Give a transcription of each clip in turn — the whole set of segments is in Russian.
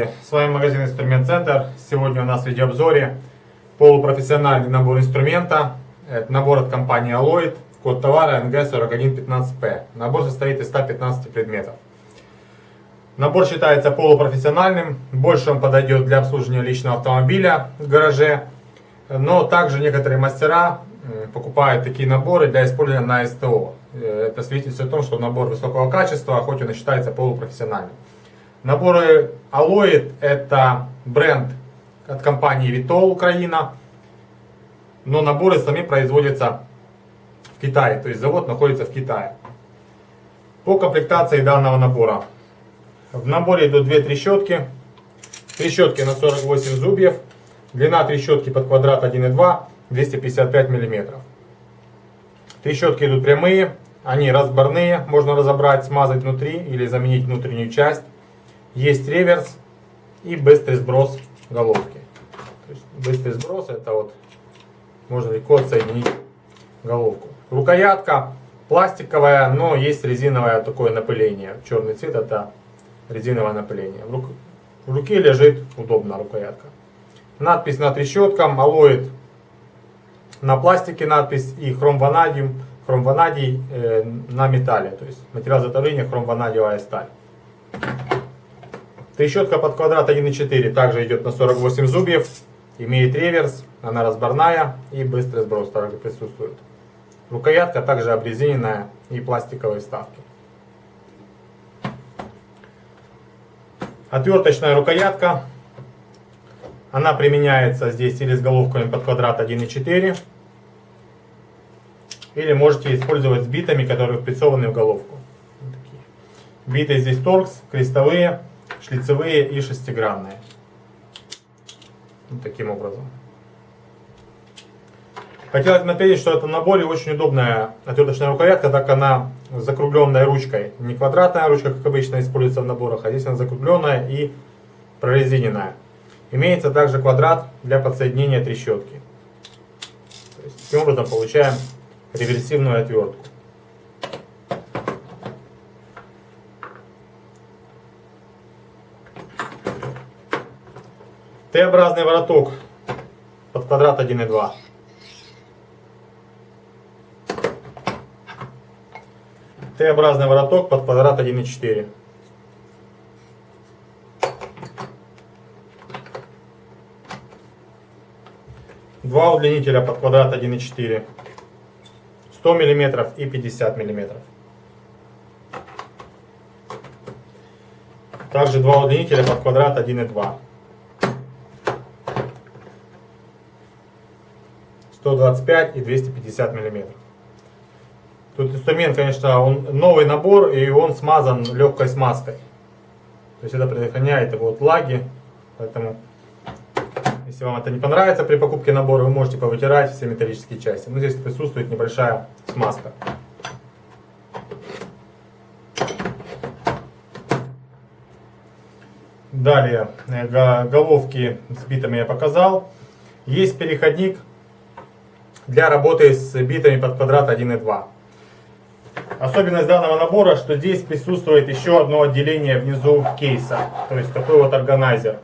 Здравствуйте, с вами магазин Инструмент Центр. Сегодня у нас в видеообзоре полупрофессиональный набор инструмента. Это набор от компании Alloyd, код товара NG4115P. Набор состоит из 115 предметов. Набор считается полупрофессиональным, больше он подойдет для обслуживания личного автомобиля в гараже, но также некоторые мастера покупают такие наборы для использования на СТО. Э, это свидетельствует о том, что набор высокого качества, хоть он и считается полупрофессиональным. Наборы Alloyd это бренд от компании Vitol Украина, но наборы сами производятся в Китае, то есть завод находится в Китае. По комплектации данного набора. В наборе идут две трещотки. Трещотки на 48 зубьев. Длина трещотки под квадрат 1,2 255 мм. Трещотки идут прямые, они разборные, можно разобрать, смазать внутри или заменить внутреннюю часть. Есть реверс и быстрый сброс головки. То есть быстрый сброс это вот можно легко отсоединить головку. Рукоятка пластиковая, но есть резиновое такое напыление. Черный цвет это резиновое напыление. В, рук... в руке лежит удобно рукоятка. Надпись на трещоткам, алоид на пластике надпись и хром ванадиум, хром ванадий э, на металле. То есть материал изготовления хром ванадиевая сталь. Трещотка под квадрат 1,4 также идет на 48 зубьев. Имеет реверс, она разборная и быстрый сброс также присутствует. Рукоятка также обрезиненная и пластиковые вставки. Отверточная рукоятка. Она применяется здесь или с головками под квадрат 1,4. Или можете использовать с битами, которые впрессованы в головку. Биты здесь торкс, крестовые шлицевые и шестигранные. Вот таким образом. Хотелось отметить, что это в наборе очень удобная отверточная рукоятка, так как она с закругленной ручкой. Не квадратная ручка, как обычно используется в наборах, а здесь она закругленная и прорезиненная. Имеется также квадрат для подсоединения трещотки. Таким образом получаем реверсивную отвертку. Т-образный вороток под квадрат 1,2. Т-образный вороток под квадрат 1,4. Два удлинителя под квадрат 1,4. 100 мм и 50 мм. Также два удлинителя под квадрат 1,2. 125 и 250 миллиметров. Тут инструмент, конечно, он новый набор и он смазан легкой смазкой. То есть это предохраняет его от лаги. Поэтому, если вам это не понравится при покупке набора, вы можете повытирать все металлические части. Но здесь присутствует небольшая смазка. Далее, э, головки с битами я показал. Есть переходник для работы с битами под квадрат 1 и 2. Особенность данного набора, что здесь присутствует еще одно отделение внизу кейса, то есть такой вот органайзер.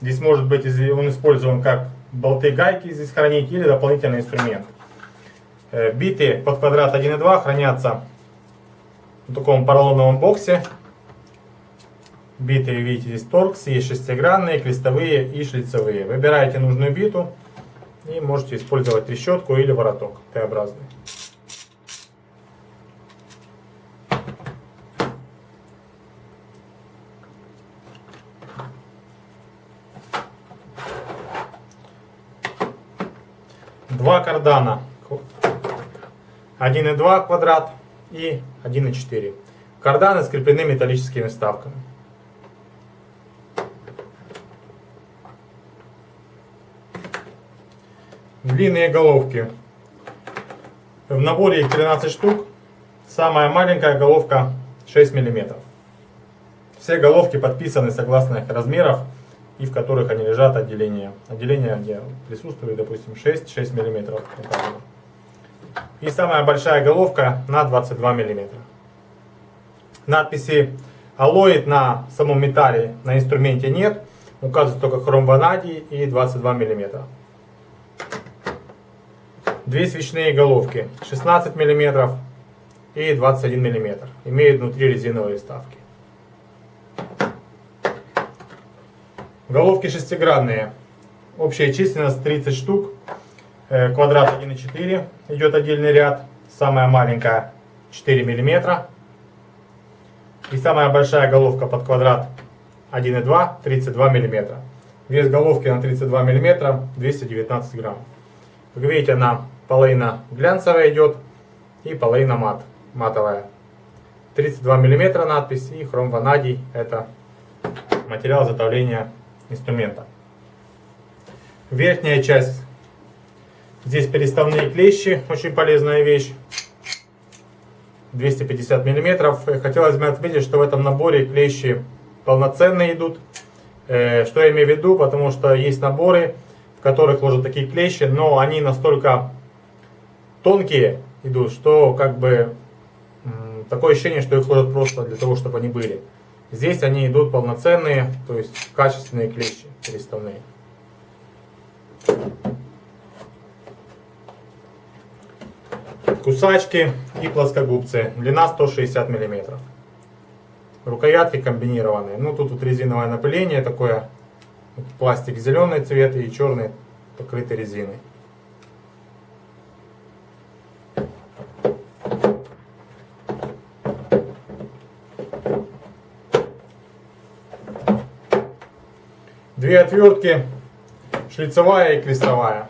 Здесь может быть он использован как болты гайки здесь хранить или дополнительный инструмент. Э, биты под квадрат 1 и 2 хранятся в таком поролоновом боксе. Биты, видите, здесь торкс, есть шестигранные, крестовые и шлицевые. Выбираете нужную биту. И можете использовать трещотку или вороток Т-образный. Два кардана. 1,2 квадрат и 1,4. Карданы скреплены металлическими вставками. Длинные головки. В наборе их 13 штук. Самая маленькая головка 6 мм. Все головки подписаны согласно их размеров и в которых они лежат отделения. Отделение, где присутствует, допустим, 6-6 мм. И самая большая головка на 22 мм. Надписи Алоид на самом металле на инструменте нет. Указывается только хром ванадий и 22 мм. Две свечные головки 16 мм и 21 мм. Имеют внутри резиновые вставки. Головки шестигранные. Общая численность 30 штук. Э, квадрат 1,4 идет отдельный ряд. Самая маленькая 4 мм. И самая большая головка под квадрат 1,2 32 мм. Вес головки на 32 мм 219 грамм. Как видите, она половина глянцевая идет и половина мат, матовая. 32 мм надпись и хром ванадий это материал изготовления инструмента. Верхняя часть. Здесь переставные клещи, очень полезная вещь. 250 мм. Хотелось бы отметить, что в этом наборе клещи полноценные идут. Э, что я имею в виду? Потому что есть наборы, в которых ложат такие клещи, но они настолько тонкие идут, что как бы такое ощущение, что их ложат просто для того, чтобы они были. Здесь они идут полноценные, то есть качественные клещи переставные. Кусачки и плоскогубцы. Длина 160 мм. Рукоятки комбинированные. Ну тут вот резиновое напыление такое. Пластик зеленый цвет и черный покрытый резиной. Две отвертки, шлицевая и крестовая.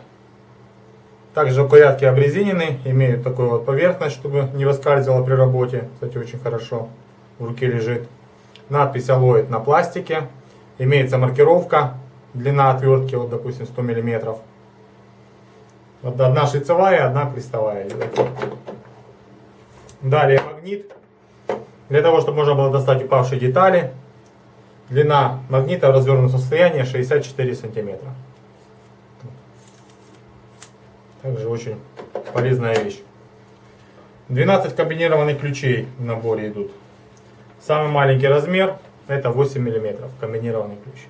Также рукоятки обрезинены, имеют такую вот поверхность, чтобы не выскальзывала при работе. Кстати, очень хорошо в руке лежит. Надпись алоид на пластике. Имеется маркировка, длина отвертки, вот допустим 100 мм. Вот одна шлицевая, одна крестовая. Далее магнит. Для того, чтобы можно было достать упавшие детали. Длина магнита в развернутом состоянии 64 сантиметра. Также очень полезная вещь. 12 комбинированных ключей в наборе идут. Самый маленький размер это 8 мм комбинированный ключ.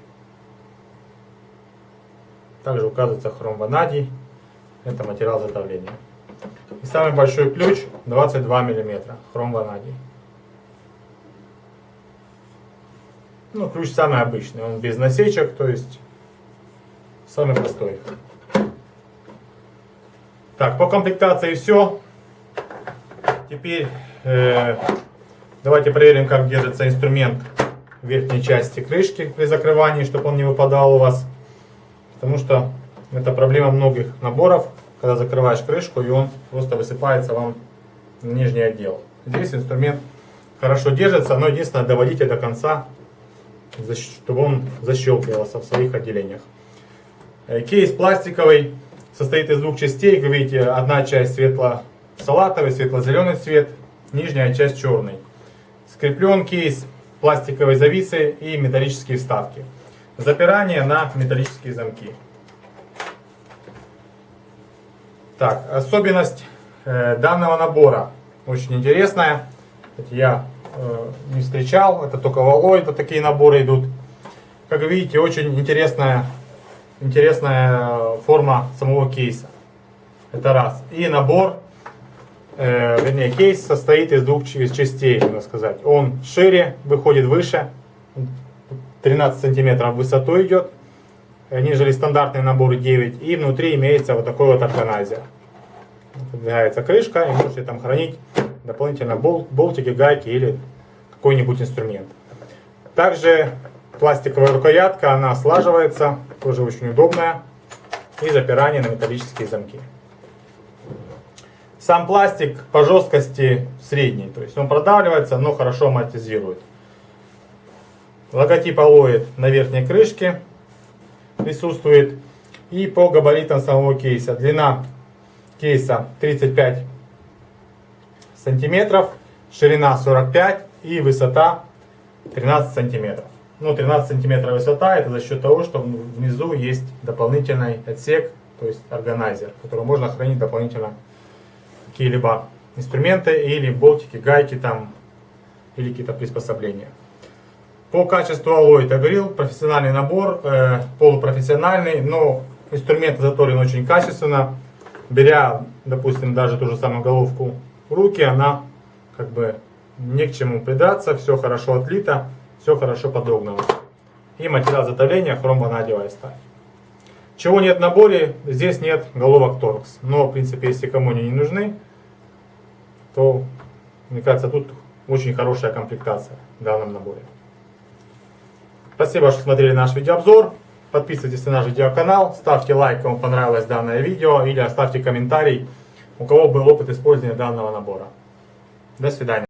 Также указывается хром ванадий. Это материал изготовления. И самый большой ключ 22 мм хром ванадий. Ну, ключ самый обычный, он без насечек, то есть самый простой. Так, по комплектации все. Теперь э, давайте проверим, как держится инструмент в верхней части крышки при закрывании, чтобы он не выпадал у вас. Потому что это проблема многих наборов, когда закрываешь крышку и он просто высыпается вам в нижний отдел. Здесь инструмент хорошо держится, но единственное доводите до конца, чтобы он защелкивался в своих отделениях. Э, кейс пластиковый состоит из двух частей. Как видите, одна часть светло-салатовый, светло-зеленый цвет, нижняя часть черный. Скреплен кейс пластиковой зависы и металлические вставки. Запирание на металлические замки. Так, особенность э, данного набора очень интересная. Я не встречал, это только в Алло, это такие наборы идут. Как видите, очень интересная интересная форма самого кейса. Это раз. И набор, э, вернее, кейс состоит из двух частей, можно сказать. Он шире, выходит выше, 13 сантиметров в высоту идет, э, нежели стандартные наборы 9. И внутри имеется вот такой вот органайзер. Подвигается крышка, и можете там хранить дополнительно бол болтики, гайки или какой-нибудь инструмент. Также пластиковая рукоятка, она слаживается, тоже очень удобная. И запирание на металлические замки. Сам пластик по жесткости средний, то есть он продавливается, но хорошо амортизирует. Логотип Алоид на верхней крышке присутствует. И по габаритам самого кейса. Длина кейса 35 сантиметров, ширина 45 и высота 13 сантиметров ну, 13 сантиметров высота, это за счет того, что внизу есть дополнительный отсек, то есть органайзер, в котором можно хранить дополнительно какие-либо инструменты или болтики, гайки там, или какие-то приспособления. По качеству Alloyd я говорил, профессиональный набор, э, полупрофессиональный, но инструмент изготовлен очень качественно. Беря, допустим, даже ту же самую головку руки, она как бы не к чему придраться, все хорошо отлито, все хорошо подогнано. И материал изготовления хромванадевая сталь. Чего нет в наборе, здесь нет головок торкс. Но, в принципе, если кому они не нужны, то, мне кажется, тут очень хорошая комплектация в данном наборе. Спасибо, что смотрели наш видеообзор. Подписывайтесь на наш видеоканал, ставьте лайк, кому понравилось данное видео, или оставьте комментарий, у кого был опыт использования данного набора. До свидания.